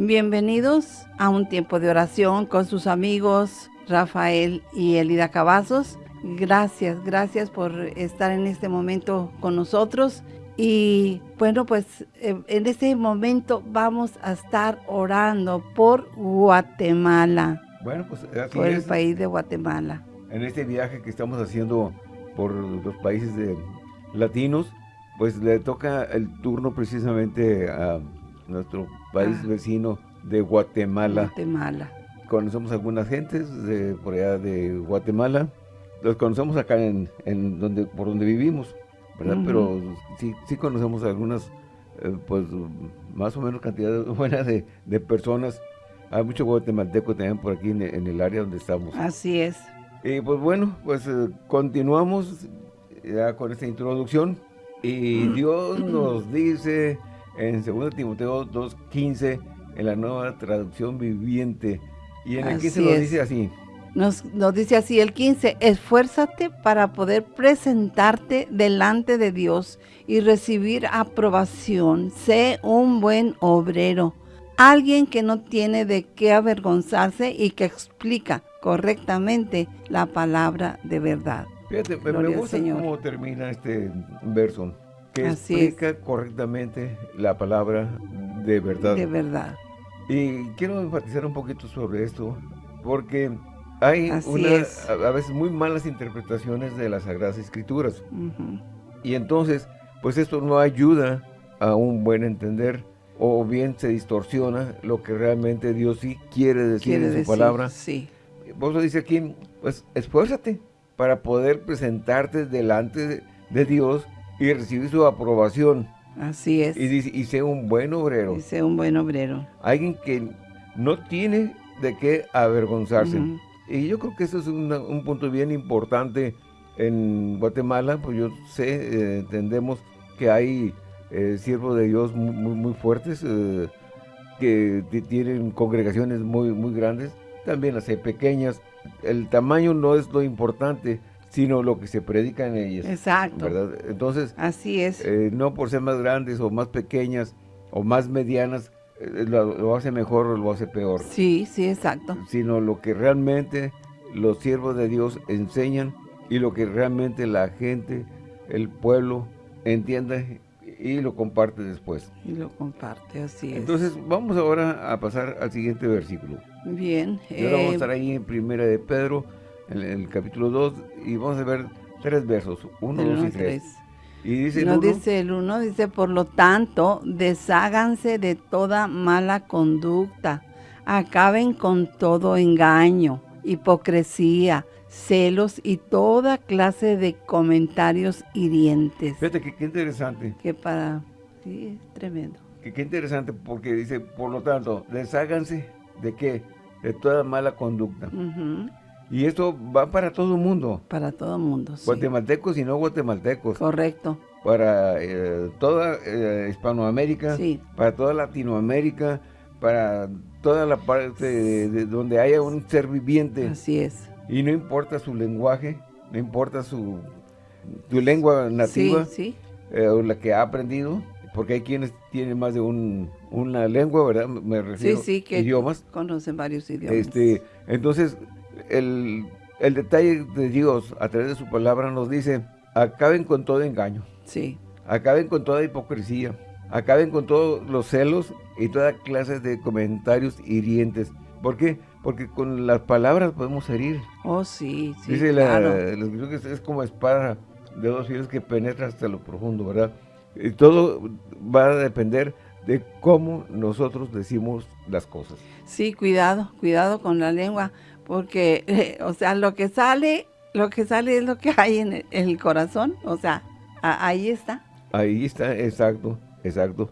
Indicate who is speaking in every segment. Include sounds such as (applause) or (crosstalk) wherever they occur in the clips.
Speaker 1: Bienvenidos a un tiempo de oración con sus amigos Rafael y Elida Cavazos. Gracias, gracias por estar en este momento con nosotros. Y bueno, pues eh, en este momento vamos a estar orando por Guatemala.
Speaker 2: Bueno, pues así
Speaker 1: por el país de Guatemala.
Speaker 2: En este viaje que estamos haciendo por los países de- latinos, pues le toca el turno precisamente a nuestro país
Speaker 1: Ah.
Speaker 2: vecino de Guatemala.
Speaker 1: Guatemala.
Speaker 2: Conocemos algunas gentes de por allá de Guatemala. Los conocemos acá en, en donde por donde vivimos, ¿verdad?
Speaker 1: Ujú.
Speaker 2: Pero sí, sí conocemos algunas, eh, pues más o menos cantidad (laughs) buena de, de personas. Hay mucho guatemalteco también por aquí en, en el área donde estamos.
Speaker 1: Así es.
Speaker 2: Y pues bueno, pues eh, continuamos ya con esta introducción. Y Dios nos dice en 2 Timoteo 2.15, en la nueva traducción viviente. Y en el
Speaker 1: Así
Speaker 2: 15 nos
Speaker 1: es.
Speaker 2: dice así.
Speaker 1: Nos, nos dice así el 15, esfuérzate para poder presentarte delante de Dios y recibir aprobación. Sé un buen obrero, alguien que no tiene de qué avergonzarse y que explica correctamente la palabra de verdad.
Speaker 2: Fíjate, me, gusta cómo termina este verso. Que
Speaker 1: Así es.
Speaker 2: explica correctamente la palabra de verdad.
Speaker 1: De verdad.
Speaker 2: Y quiero enfatizar un poquito sobre esto, porque hay una, a, a veces muy malas interpretaciones de las Sagradas Escrituras. Y entonces, pues esto no ayuda a un buen entender, o bien se distorsiona lo que realmente Dios sí quiere decir
Speaker 1: Quiere
Speaker 2: en su
Speaker 1: decir,
Speaker 2: palabra.
Speaker 1: Sí.
Speaker 2: Por eso dice aquí, pues esfuérzate para poder presentarte delante de, de Dios y recibir su aprobación.
Speaker 1: Así es.
Speaker 2: Y dice, y sé un buen obrero.
Speaker 1: Dice un buen obrero.
Speaker 2: alguien que no tiene de qué avergonzarse. Y yo creo que eso es una- un punto bien importante en Guatemala, pues yo sé, eh, entendemos que hay eh, siervos de Dios muy, muy, muy fuertes, eh, que ti- tienen congregaciones muy, muy grandes, también las hay pequeñas. El tamaño no es lo importante, sino lo que se predica en ellas.
Speaker 1: Exacto.
Speaker 2: ¿verdad? Entonces,
Speaker 1: Así es.
Speaker 2: eh, no por ser más grandes o más pequeñas o más medianas, eh, lo, lo hace mejor o lo hace peor,
Speaker 1: sí, sí, exacto.
Speaker 2: sino lo que realmente los siervos de Dios enseñan y lo que realmente la gente, el pueblo, entiende y lo comparte después.
Speaker 1: Y lo comparte, así es.
Speaker 2: Entonces, vamos ahora a pasar al siguiente versículo.
Speaker 1: Bien.
Speaker 2: Y ahora vamos a
Speaker 1: eh,
Speaker 2: estar ahí en Primera de Pedro, en el capítulo 2, y vamos a ver tres versos, 1,
Speaker 1: del
Speaker 2: 2
Speaker 1: uno
Speaker 2: y
Speaker 1: al
Speaker 2: 3.
Speaker 1: tres.
Speaker 2: Y dice el
Speaker 1: Nos
Speaker 2: uno,
Speaker 1: dice el uno, dice, por lo tanto, desháganse de toda mala conducta, acaben con todo engaño, hipocresía, celos y toda clase de comentarios hirientes.
Speaker 2: fíjate que qué interesante.
Speaker 1: Que para... Sí, es tremendo.
Speaker 2: Que qué interesante porque dice, por lo tanto, desháganse de qué? De toda mala conducta.
Speaker 1: Ujú,
Speaker 2: Y esto va para todo el mundo,
Speaker 1: Para todo el mundo, sí.
Speaker 2: guatemaltecos y no guatemaltecos,
Speaker 1: Correcto,
Speaker 2: para eh, toda eh, Hispanoamérica,
Speaker 1: sí.
Speaker 2: para toda Latinoamérica, para toda la parte de, de donde haya un ser viviente.
Speaker 1: Así es.
Speaker 2: Y no importa su lenguaje, no importa su, su lengua nativa
Speaker 1: Sí, sí.
Speaker 2: eh, o la que ha aprendido, porque hay quienes tienen más de un, una lengua, ¿verdad? Me
Speaker 1: Sí,
Speaker 2: refiero
Speaker 1: sí, que
Speaker 2: idiomas.
Speaker 1: conocen varios idiomas.
Speaker 2: Este, entonces, el, el detalle de Dios a través de su palabra nos dice, acaben con todo engaño,
Speaker 1: Sí,
Speaker 2: acaben con toda hipocresía, acaben con todos los celos y toda clase de comentarios hirientes. ¿Por qué? Porque con las palabras podemos herir.
Speaker 1: oh sí, sí,
Speaker 2: Dice la,
Speaker 1: claro.
Speaker 2: la que es, es como espada de dos filos que penetra hasta lo profundo, ¿verdad? Y todo va a depender de cómo nosotros decimos las cosas.
Speaker 1: Sí, cuidado, cuidado con la lengua, porque, eh, (laughs) o sea, lo que sale, lo que sale es lo que hay en el, en el corazón, o sea, a- ahí está.
Speaker 2: Ahí está, exacto, exacto.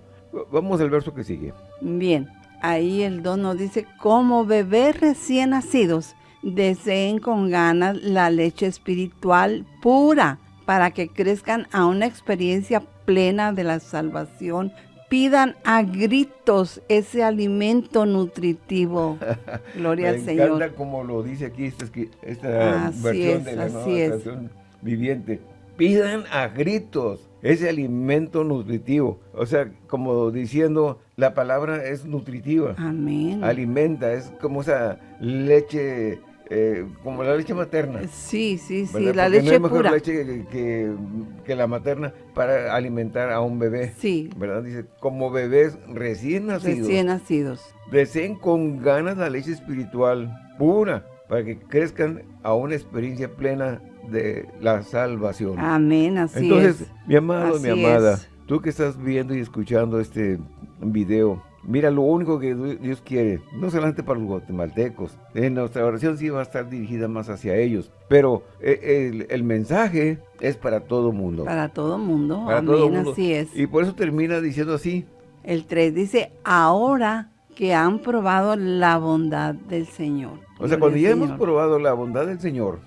Speaker 2: Vamos al verso que sigue.
Speaker 1: Bien, ahí el don nos dice, como bebés recién nacidos, deseen con ganas la leche espiritual pura para que crezcan a una experiencia plena de la salvación. Pidan a gritos ese alimento nutritivo. (laughs) Gloria
Speaker 2: Me
Speaker 1: al Señor.
Speaker 2: encanta como lo dice aquí esta, esqui- esta versión
Speaker 1: es,
Speaker 2: de la nueva traducción viviente. Pidan a gritos ese alimento nutritivo. O sea, como diciendo, la palabra es nutritiva.
Speaker 1: Amén.
Speaker 2: Alimenta, es como esa leche eh, como la leche materna.
Speaker 1: Sí, sí, sí, la leche no hay mejor
Speaker 2: leche que, la materna para alimentar a un bebé.
Speaker 1: Sí.
Speaker 2: ¿Verdad? Dice, como bebés recién nacidos.
Speaker 1: Recién nacidos.
Speaker 2: Deseen con ganas la leche espiritual pura para que crezcan a una experiencia plena de la salvación.
Speaker 1: Amén, así
Speaker 2: Entonces, mi amado, mi amada, tú que estás viendo y escuchando este video, Mira, lo único que Dios quiere, no solamente para los guatemaltecos, en nuestra oración sí va a estar dirigida más hacia ellos, pero eh, el, mensaje es para todo mundo.
Speaker 1: Para todo mundo, para todo mundo. así es.
Speaker 2: Y por eso termina diciendo así.
Speaker 1: El 3 dice, ahora que han probado la bondad del Señor.
Speaker 2: O sea, cuando ya hemos probado la bondad del Señor,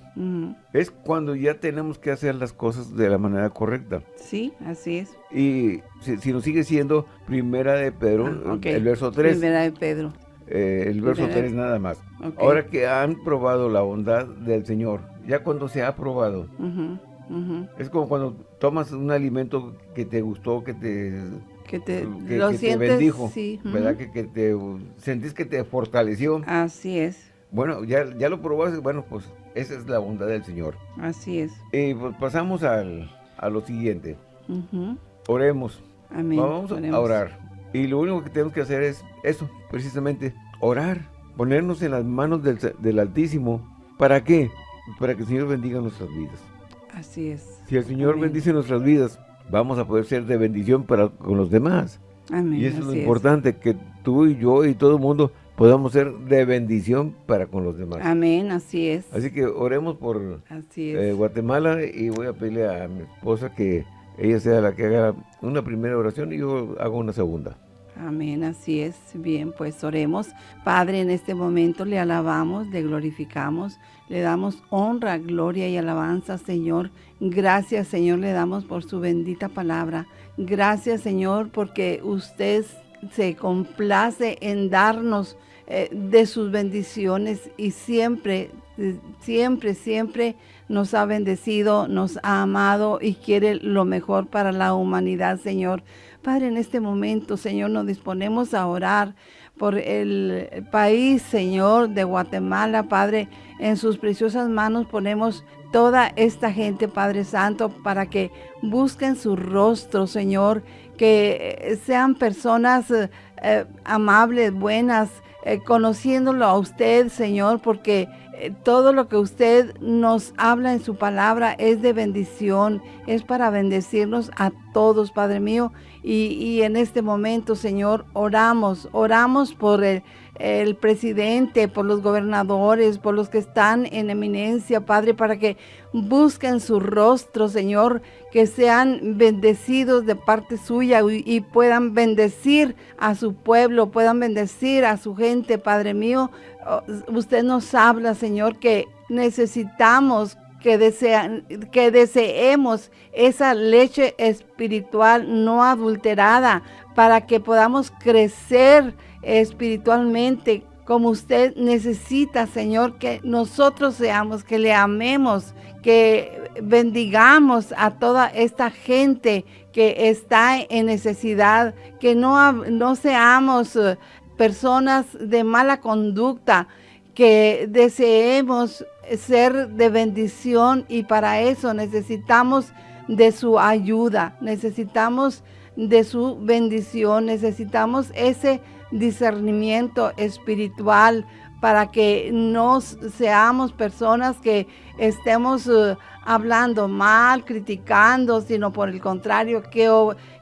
Speaker 2: es cuando ya tenemos que hacer las cosas de la manera correcta.
Speaker 1: Sí, así es.
Speaker 2: Y si, nos sigue siendo Primera de Pedro, ah, el verso 3.
Speaker 1: Primera de Pedro.
Speaker 2: Eh, el verso 3 nada más. Ahora que han probado la bondad del Señor, ya cuando se ha probado, es como cuando tomas un alimento que te gustó, que te
Speaker 1: que te, lo sientes,
Speaker 2: bendijo, ¿verdad? Que, que, te sentís que te fortaleció.
Speaker 1: Así es.
Speaker 2: Bueno, ya, ya lo probaste, bueno, pues esa es la bondad del Señor.
Speaker 1: Así es.
Speaker 2: Y pues pasamos al, a lo siguiente. Oremos.
Speaker 1: Amén.
Speaker 2: Vamos a orar. Y lo único que tenemos que hacer es eso, precisamente, orar. Ponernos en las manos del, del Altísimo. ¿Para qué? Para que el Señor bendiga nuestras vidas.
Speaker 1: Así es.
Speaker 2: Si el Señor bendice nuestras vidas, vamos a poder ser de bendición para con los demás.
Speaker 1: Amén.
Speaker 2: Y eso es lo importante, que tú y yo y todo el mundo podamos ser de bendición para con los demás.
Speaker 1: Amén, así es.
Speaker 2: Así que oremos por eh, Guatemala y voy a pedirle a mi esposa que ella sea la que haga una primera oración y yo hago una segunda.
Speaker 1: Amén, así es. Bien, pues oremos. Padre, en este momento le alabamos, le glorificamos, le damos honra, gloria y alabanza, Señor. Gracias, Señor, le damos por su bendita palabra. Gracias, Señor, porque usted se complace en darnos eh, de sus bendiciones y siempre, siempre, siempre nos ha bendecido, nos ha amado y quiere lo mejor para la humanidad, Señor. Padre, en este momento, Señor, nos disponemos a orar por el país, Señor, de Guatemala, Padre. En sus preciosas manos ponemos toda esta gente, Padre Santo, para que busquen su rostro, Señor, que sean personas eh, amables, buenas, eh, conociéndolo a usted, Señor, porque eh, todo lo que usted nos habla en su palabra es de bendición, es para bendecirnos a todos, Padre mío. Y, en este momento, Señor, oramos, oramos por el, el, presidente, por los gobernadores, por los que están en eminencia, Padre, para que busquen su rostro, Señor, que sean bendecidos de parte suya y, puedan bendecir a su pueblo, puedan bendecir a su gente, Padre mío. Oh, usted nos habla, Señor, que necesitamos que, desean, que deseemos esa leche espiritual no adulterada para que podamos crecer espiritualmente como usted necesita, Señor, que nosotros seamos, que le amemos, que bendigamos a toda esta gente que está en necesidad, que no, no seamos eh, personas de mala conducta, que deseemos ser de bendición y para eso necesitamos de su ayuda, necesitamos de su bendición, necesitamos ese discernimiento espiritual para que no seamos personas que estemos eh, hablando mal, criticando, sino por el contrario, que,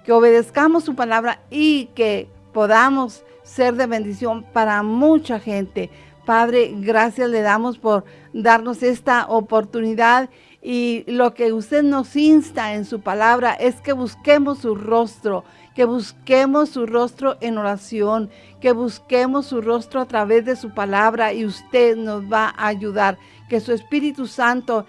Speaker 1: que obedezcamos su palabra y que podamos ser de bendición para mucha gente. Padre, gracias le damos por darnos esta oportunidad y lo que usted nos insta en su palabra es que busquemos su rostro, que busquemos su rostro en oración, que busquemos su rostro a través de su palabra y usted nos va a ayudar. Que su Espíritu Santo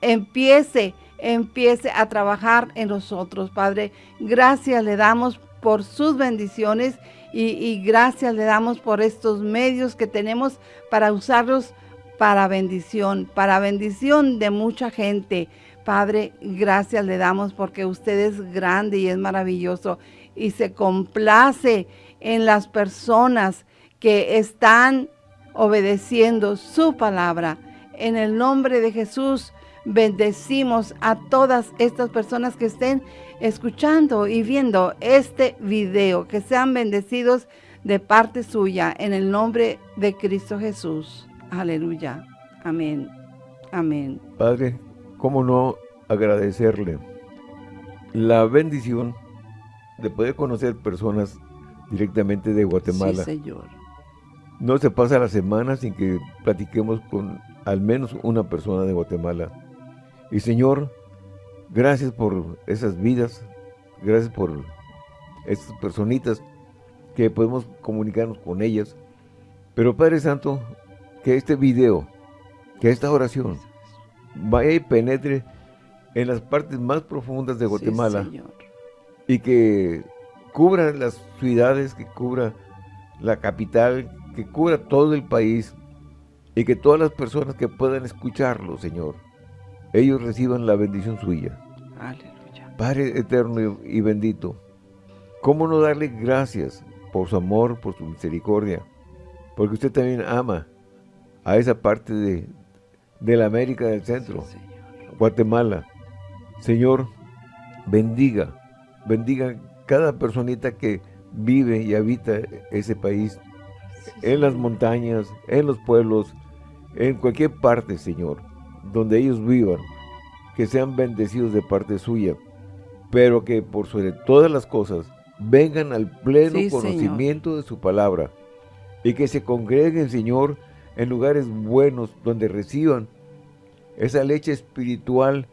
Speaker 1: empiece, empiece a trabajar en nosotros, Padre. Gracias le damos por sus bendiciones y, gracias le damos por estos medios que tenemos para usarlos para bendición, para bendición de mucha gente, Padre, gracias le damos porque usted es grande y es maravilloso y se complace en las personas que están obedeciendo su palabra. En el nombre de Jesús, bendecimos a todas estas personas que estén escuchando y viendo este video, que sean bendecidos de parte suya, en el nombre de Cristo Jesús. Aleluya. Amén. Amén.
Speaker 2: Padre, ¿cómo no agradecerle la bendición de poder conocer personas directamente de Guatemala?
Speaker 1: Sí, Señor.
Speaker 2: No se pasa la semana sin que platiquemos con al menos una persona de Guatemala. Y Señor, gracias por esas vidas, gracias por estas personitas que podemos comunicarnos con ellas. Pero Padre Santo, que este video, que esta oración vaya y penetre en las partes más profundas de Guatemala y que cubra las ciudades, que cubra la capital, que cubra todo el país y que todas las personas que puedan escucharlo, Señor, ellos reciban la bendición suya. Aleluya. Padre eterno y bendito, ¿cómo no darle gracias por su amor, por su misericordia? Porque usted también ama a esa parte de, de la América del Centro, Guatemala. Señor, bendiga, bendiga cada personita que vive y habita ese país, en las montañas, en los pueblos, en cualquier parte, Señor donde ellos vivan, que sean bendecidos de parte suya, pero que por sobre todas las cosas vengan al pleno conocimiento de su palabra y que se congreguen, Señor, en lugares buenos donde reciban esa leche espiritual,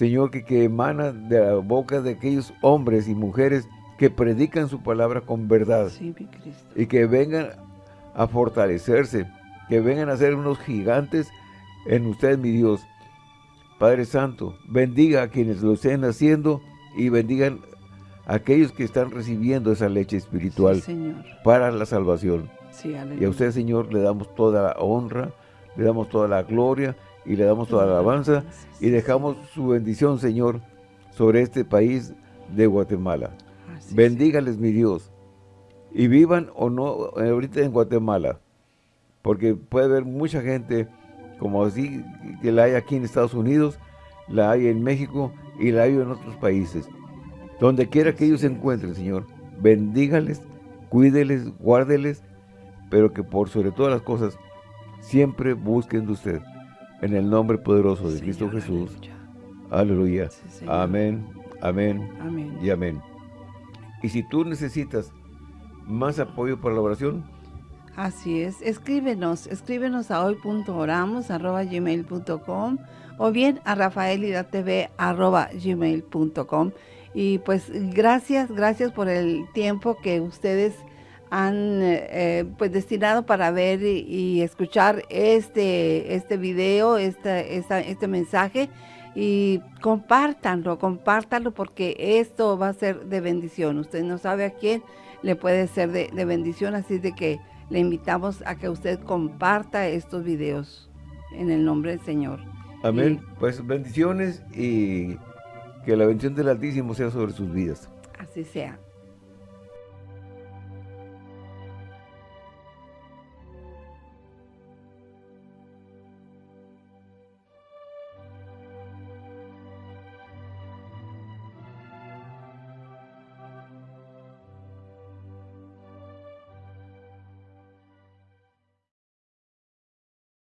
Speaker 2: Señor, que, que emana de la boca de aquellos hombres y mujeres que predican su palabra con verdad y que vengan a fortalecerse, que vengan a ser unos gigantes en usted, mi Dios. Padre Santo, bendiga a quienes lo estén haciendo y bendigan a aquellos que están recibiendo esa leche espiritual para la salvación. y a usted, Señor, le damos toda la honra, le damos toda la gloria y le damos toda la alabanza y dejamos su bendición, Señor, sobre este país de Guatemala. Bendígales, mi Dios, y vivan o no ahorita en Guatemala, porque puede haber mucha gente como así que la hay aquí en Estados Unidos, la hay en México y la hay en otros países. Donde quiera que ellos se encuentren, Señor, bendígales, cuídeles, guárdeles, pero que por sobre todas las cosas, siempre busquen de usted. En el nombre poderoso de Cristo Jesús. Aleluya. amén, amén, amén y amén. Y si tú necesitas más apoyo para la oración,
Speaker 1: Así es, escríbenos, escríbenos a hoy.oramos.gmail.com o bien a rafaelidatv.gmail.com y pues gracias, gracias por el tiempo que ustedes han eh, pues destinado para ver y, escuchar este, este video, este, este mensaje y compártanlo, compártanlo porque esto va a ser de bendición. Usted no sabe a quién le puede ser de, de bendición, así de que le invitamos a que usted comparta estos videos en el nombre del Señor.
Speaker 2: Amén. pues bendiciones y que la bendición del Altísimo sea sobre sus vidas.
Speaker 1: Así sea.